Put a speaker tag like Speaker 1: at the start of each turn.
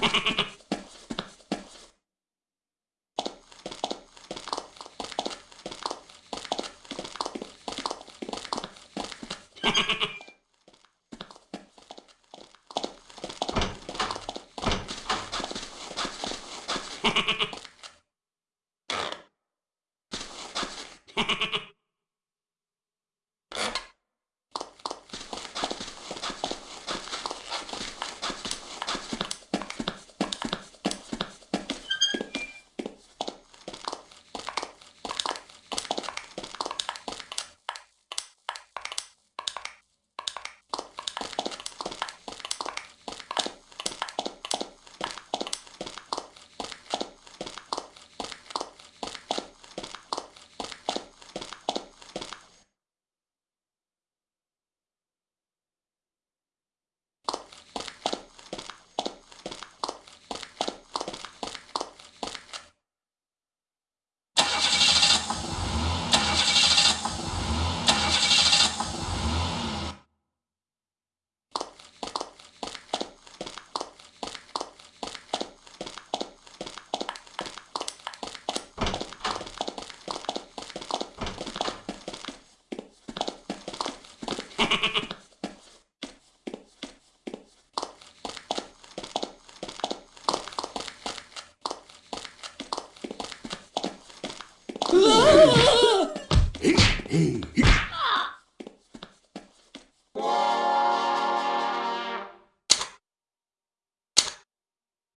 Speaker 1: Ha ha ha. Hey, hey.